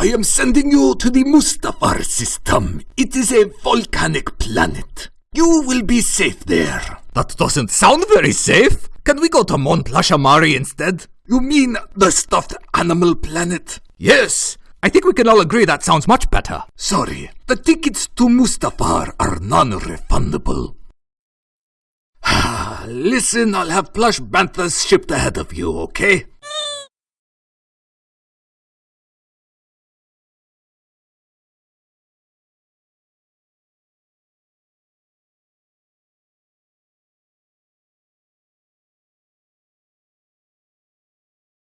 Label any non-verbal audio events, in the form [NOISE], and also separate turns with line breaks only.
I am sending you to the Mustafar system. It is a volcanic planet. You will be safe there.
That doesn't sound very safe. Can we go to Mont Lashamari instead?
You mean the stuffed animal planet?
Yes. I think we can all agree that sounds much better.
Sorry, the tickets to Mustafar are non-refundable. [SIGHS] Listen, I'll have plush banthas shipped ahead of you, okay?